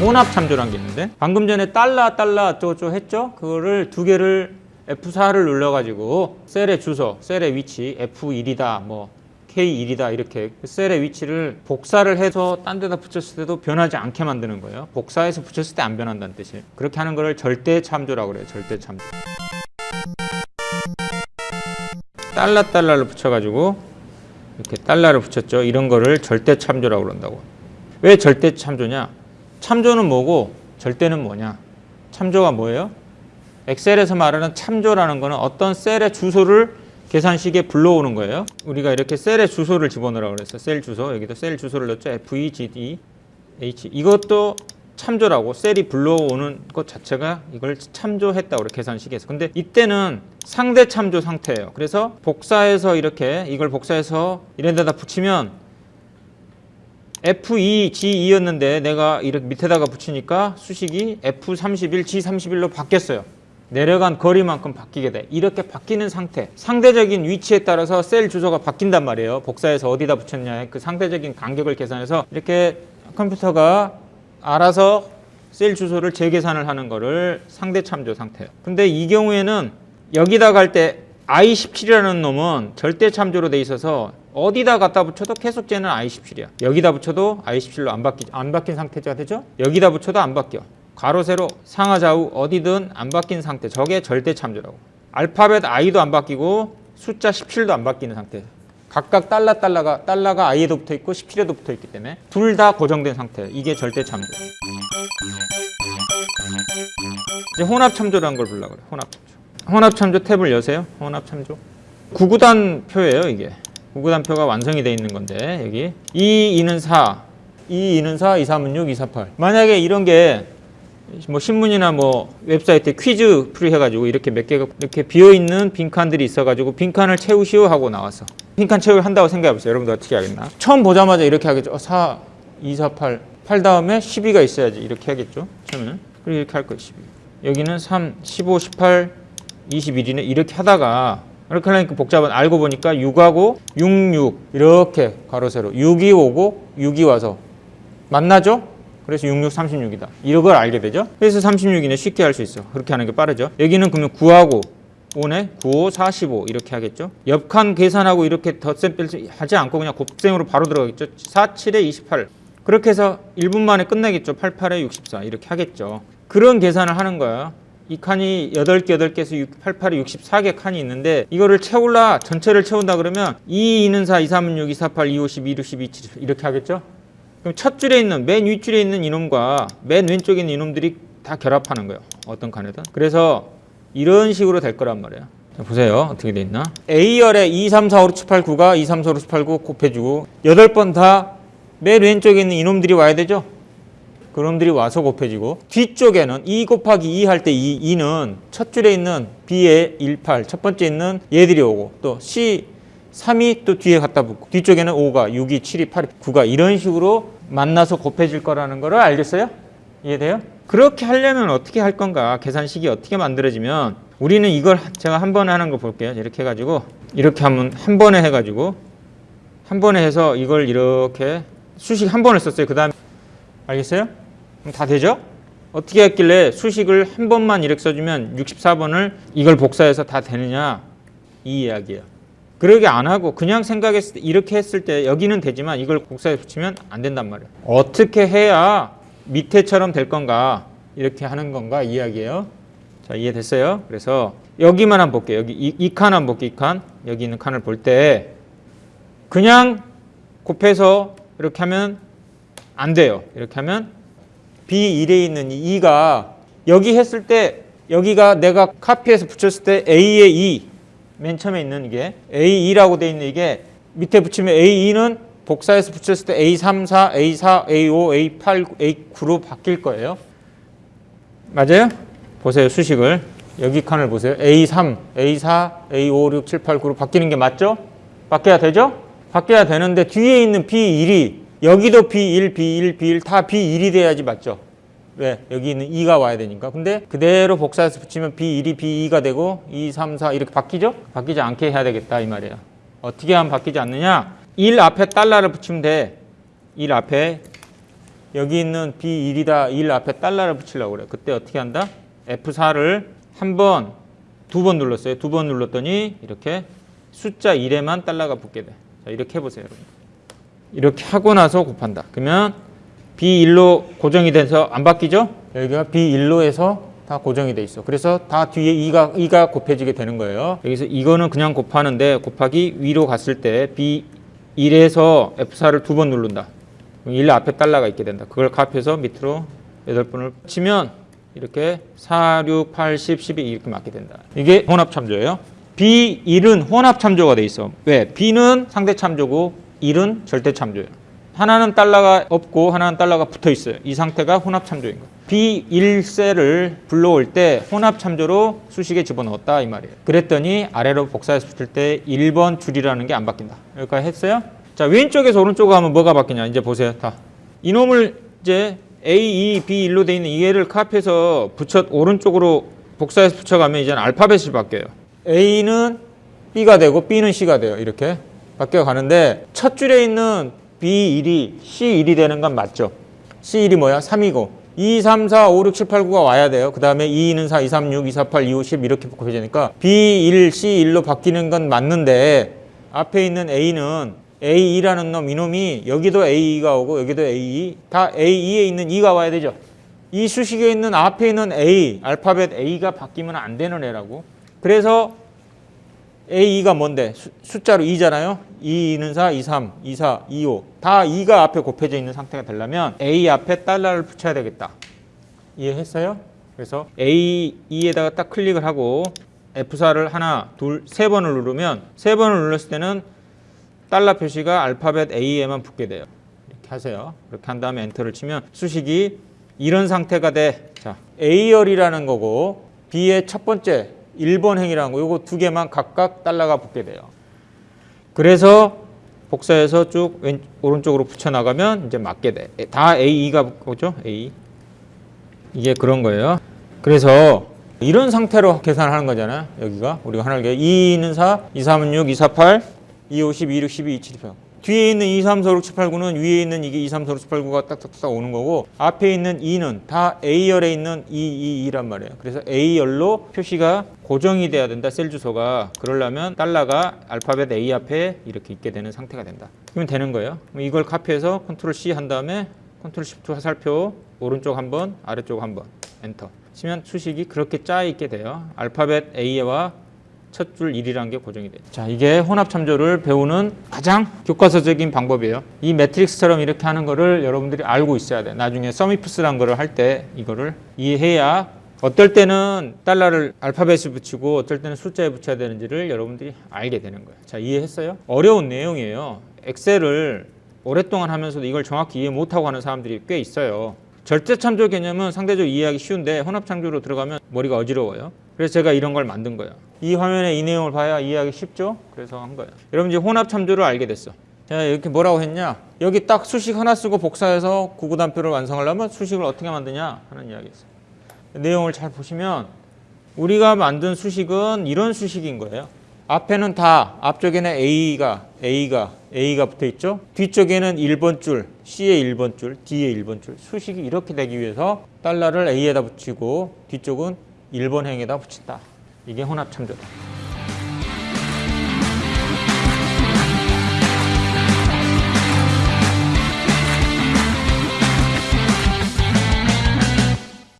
혼합 참조라는 게 있는데 방금 전에 달러 달러 어쩌고저쩌고 했죠? 그거를 두 개를 F4를 눌러가지고 셀의 주소, 셀의 위치 F1이다 뭐 K1이다 이렇게 셀의 위치를 복사를 해서 딴 데다 붙였을 때도 변하지 않게 만드는 거예요. 복사해서 붙였을 때 안 변한다는 뜻이에요. 그렇게 하는 거를 절대 참조라고 그래요. 절대 참조. 달러 달러를 붙여가지고 이렇게 달러를 붙였죠. 이런 거를 절대 참조라고 그런다고. 왜 절대 참조냐? 참조는 뭐고 절대는 뭐냐? 참조가 뭐예요? 엑셀에서 말하는 참조라는 거는 어떤 셀의 주소를 계산식에 불러오는 거예요. 우리가 이렇게 셀의 주소를 집어넣으라고 그랬어요. 셀 주소. 여기도 셀 주소를 넣었죠. F, E, H. 이것도 참조라고 셀이 불러오는 것 자체가 이걸 참조했다고 그래 계산식에서. 근데 이때는 상대 참조 상태예요. 그래서 복사해서 이렇게 이걸 복사해서 이런 데다 붙이면 F2, G2였는데 내가 이렇게 밑에다가 붙이니까 수식이 F31, G31로 바뀌었어요. 내려간 거리만큼 바뀌게 돼. 이렇게 바뀌는 상태. 상대적인 위치에 따라서 셀 주소가 바뀐단 말이에요. 복사해서 어디다 붙였냐. 그 상대적인 간격을 계산해서 이렇게 컴퓨터가 알아서 셀 주소를 재계산을 하는 거를 상대 참조 상태예요. 근데 이 경우에는 여기다 갈 때 I17이라는 놈은 절대 참조로 돼 있어서 어디다 갖다 붙여도 계속 쟤는 I17이야. 여기다 붙여도 I17로 안 바뀌 안 바뀐 상태가 되죠? 여기다 붙여도 안 바뀌어. 가로 세로 상하 좌우 어디든 안 바뀐 상태. 저게 절대 참조라고. 알파벳 I도 안 바뀌고 숫자 17도 안 바뀌는 상태. 각각 달러 달러가 달러가 I에도 붙어 있고 17에도 붙어 있기 때문에 둘 다 고정된 상태. 이게 절대 참조. 이제 혼합 참조라는 걸 불러 그래. 혼합. 혼합 참조 탭을 여세요. 혼합 참조. 구구단 표예요, 이게. 구구단 표가 완성이 돼 있는 건데 여기 2, 2는 4, 2, 2는 4, 2, 3은 6, 2, 4, 8. 만약에 이런 게 뭐 신문이나 뭐 웹사이트에 퀴즈 풀이 해가지고 이렇게 몇 개가 이렇게 비어 있는 빈칸들이 있어가지고 빈칸을 채우시오 하고 나왔어. 빈칸 채우기 한다고 생각해보세요. 여러분들 어떻게 하겠나? 처음 보자마자 이렇게 하겠죠. 어, 4, 2, 4, 8. 8 다음에 12가 있어야지. 이렇게 하겠죠. 처음에는. 그리고 이렇게 할 거예요. 12. 여기는 3, 15, 18, 21이네. 이렇게 하다가 이렇게 하니까 복잡한 알고 보니까 6하고 6, 6 이렇게 가로 세로 6이 오고 6이 와서 만나죠? 그래서 66, 36이다. 이걸 알게 되죠? 그래서 36이네 쉽게 할 수 있어. 그렇게 하는 게 빠르죠? 여기는 그러면 9하고 5네? 9, 5, 45 이렇게 하겠죠? 옆칸 계산하고 이렇게 덧셈 뺄 하지 않고 그냥 곱셈으로 바로 들어가겠죠? 4, 7에 28 그렇게 해서 1분 만에 끝내겠죠? 8, 8에 64 이렇게 하겠죠? 그런 계산을 하는 거야. 이 칸이 8개, 8개에서 8, 8에 64개 칸이 있는데 이거를 채울라 전체를 채운다 그러면 2, 2는 4, 2, 3은 6, 2, 4, 8, 2, 5, 12, 2, 12, 7 이렇게 하겠죠? 그럼 첫 줄에 있는 맨 윗줄에 있는 이놈과 맨 왼쪽에 있는 이놈들이 다 결합하는 거예요. 어떤 칸에든. 그래서 이런 식으로 될 거란 말이에요. 자, 보세요. 어떻게 돼 있나? A열에 2, 3, 4, 5, 6, 7, 8, 9가 2, 3, 4, 5, 6, 7, 8, 9 곱해주고 8번 다 맨 왼쪽에 있는 이놈들이 와야 되죠? 그놈들이 와서 곱해지고 뒤쪽에는 2 곱하기 2 할때 2, 2는 첫 줄에 있는 B에 1, 8, 첫 번째 있는 얘들이 오고 또 C 3이 또 뒤에 갖다 붙고 뒤쪽에는 5가 6이 7이 8이 9가 이런 식으로 만나서 곱해질 거라는 거를 알겠어요? 이해돼요? 그렇게 하려면 어떻게 할 건가 계산식이 어떻게 만들어지면 우리는 이걸 제가 한 번에 하는 거 볼게요 이렇게 해가지고 이렇게 하면 한 번에 해가지고 한 번에 해서 이걸 이렇게 수식 한 번을 썼어요 그 다음에 알겠어요? 다 되죠? 어떻게 했길래 수식을 한 번만 이렇게 써주면 64번을 이걸 복사해서 다 되느냐 이 이야기예요 그러게 안 하고 그냥 생각했을 때 이렇게 했을 때 여기는 되지만 이걸 복사해 붙이면 안 된단 말이에요. 어떻게 해야 밑에처럼 될 건가 이렇게 하는 건가 이야기예요. 자 이해됐어요? 그래서 여기만 한번 볼게요. 여기 이, 이 칸 한번 볼게요. 이 칸. 여기 있는 칸을 볼 때 그냥 곱해서 이렇게 하면 안 돼요. 이렇게 하면 B1에 있는 이 2가 여기 했을 때 여기가 내가 카피해서 붙였을 때 A의 2 맨 처음에 있는 이게 A2라고 돼 있는 이게 밑에 붙이면 A2는 복사해서 붙였을 때 A34, A4, A5, A8, A9로 바뀔 거예요. 맞아요? 보세요. 수식을. 여기 칸을 보세요. A3, A4, A5, 6, 7, 8, 9로 바뀌는 게 맞죠? 바뀌어야 되죠? 바뀌어야 되는데 뒤에 있는 B1이 여기도 B1, B1, B1 다 B1이 돼야지 맞죠? 왜? 여기 있는 2가 와야 되니까. 근데 그대로 복사해서 붙이면 B1이 B2가 되고 2, 3, 4 이렇게 바뀌죠? 바뀌지 않게 해야 되겠다 이 말이에요. 어떻게 하면 바뀌지 않느냐? 1 앞에 달러를 붙이면 돼. 1 앞에 여기 있는 B1이다 1 앞에 달러를 붙이려고 그래. 그때 어떻게 한다? F4를 한 번, 두 번 눌렀어요. 두 번 눌렀더니 이렇게 숫자 1에만 달러가 붙게 돼. 자, 이렇게 해보세요, 여러분. 이렇게 하고 나서 곱한다. 그러면 B1로 고정이 돼서 안 바뀌죠? 여기가 B1로에서 다 고정이 돼 있어. 그래서 다 뒤에 2가, 2가 곱해지게 되는 거예요. 여기서 이거는 그냥 곱하는데 곱하기 위로 갔을 때 B1에서 F4를 두 번 누른다. 그럼 1 앞에 달러가 있게 된다. 그걸 값해서 밑으로 8번을 치면 이렇게 4, 6, 8, 10, 12 이렇게 맞게 된다. 이게 혼합 참조예요. B1은 혼합 참조가 돼 있어. 왜? B는 상대 참조고 1은 절대 참조예요. 하나는 달러가 없고 하나는 달러가 붙어 있어요. 이 상태가 혼합 참조인 거예요. B1셀을 불러올 때 혼합 참조로 수식에 집어넣었다 이 말이에요. 그랬더니 아래로 복사해서 때 1번 줄이라는 게 안 바뀐다. 여기까지 했어요? 자 왼쪽에서 오른쪽으로 하면 뭐가 바뀌냐 이제 보세요. 다 이놈을 이제 A, E, B1로 돼 있는 이해를 카피해서 붙여 오른쪽으로 복사해서 붙여가면 이제는 알파벳이 바뀌어요. A는 B가 되고 B는 C가 돼요. 이렇게 바뀌어 가는데 첫 줄에 있는 B1이 C1이 되는 건 맞죠? C1이 뭐야? 3이고 2, 3, 4, 5, 6, 7, 8, 9가 와야 돼요. 그 다음에 2는 4, 2, 3, 6, 2, 4, 8, 2, 5, 10 이렇게 곱해지니까 B1, C1로 바뀌는 건 맞는데 앞에 있는 A는 A2라는 놈, 이놈이 여기도 A2가 오고 여기도 A2, 다 A2에 있는 2가 와야 되죠. 이 수식에 있는 앞에 있는 A, 알파벳 A가 바뀌면 안 되는 애라고. 그래서 A2가 뭔데? 수, 숫자로 2잖아요. 2, 2는 4, 2, 3, 2, 4, 2, 5. 다 2가 앞에 곱해져 있는 상태가 되려면 A 앞에 달러를 붙여야 되겠다. 이해했어요? 그래서 A2에다가 딱 클릭을 하고 F4를 하나, 둘, 세 번을 누르면 세 번을 눌렀을 때는 달러 표시가 알파벳 A에만 붙게 돼요. 이렇게 하세요. 이렇게 한 다음에 엔터를 치면 수식이 이런 상태가 돼. 자, A열이라는 거고 B의 첫 번째 1번 행이라는 거 요거 두 개만 각각 달러가 붙게 돼요. 그래서 복사해서 쭉 왼, 오른쪽으로 붙여 나가면 이제 맞게 돼. 다 A2가 오죠? A. 이게 그런 거예요. 그래서 이런 상태로 계산을 하는 거잖아요. 여기가 우리가 하나를 2는 4, 2, 3은 6, 2, 4, 8, 2, 5, 10, 2, 6, 12, 2, 7, 8. 뒤에 있는 2, 3, 4, 5, 6, 7, 8, 9는 위에 있는 이게 2, 3, 4, 5, 6, 7, 8, 9가 딱딱딱 오는 거고 앞에 있는 2는 다 A열에 있는 2, 2, 2란 말이에요. 그래서 A열로 표시가 고정이 돼야 된다. 셀 주소가. 그러려면 달러가 알파벳 A 앞에 이렇게 있게 되는 상태가 된다. 그러면 되는 거예요. 이걸 카피해서 Control C 한 다음에 Control Shift 화살표 오른쪽 한 번, 아래쪽 한 번. 엔터. 치면 수식이 그렇게 짜 있게 돼요. 알파벳 A와 첫 줄 1이라는 게 고정이 돼요. 자, 이게 혼합 참조를 배우는 가장 교과서적인 방법이에요. 이 매트릭스처럼 이렇게 하는 거를 여러분들이 알고 있어야 돼. 나중에 서미프스란 거를 할 때 이거를 이해해야 어떨 때는 달러를 알파벳을 붙이고 어떨 때는 숫자에 붙여야 되는지를 여러분들이 알게 되는 거예요. 자, 이해했어요? 어려운 내용이에요. 엑셀을 오랫동안 하면서도 이걸 정확히 이해 못하고 하는 사람들이 꽤 있어요. 절대 참조 개념은 상대적으로 이해하기 쉬운데 혼합 참조로 들어가면 머리가 어지러워요. 그래서 제가 이런 걸 만든 거예요. 이 화면에 이 내용을 봐야 이해하기 쉽죠? 그래서 한 거예요. 여러분 이제 혼합 참조를 알게 됐어. 제가 이렇게 뭐라고 했냐? 여기 딱 수식 하나 쓰고 복사해서 구구단표를 완성하려면 수식을 어떻게 만드냐 하는 이야기였어요. 내용을 잘 보시면 우리가 만든 수식은 이런 수식인 거예요. 앞에는 다 앞쪽에는 A가 A가 A가 붙어 있죠. 뒤쪽에는 1번 줄, C의 1번 줄, D의 1번 줄. 수식이 이렇게 되기 위해서 달러를 A에다 붙이고 뒤쪽은 1번 행에다 붙인다. 이게 혼합 참조다.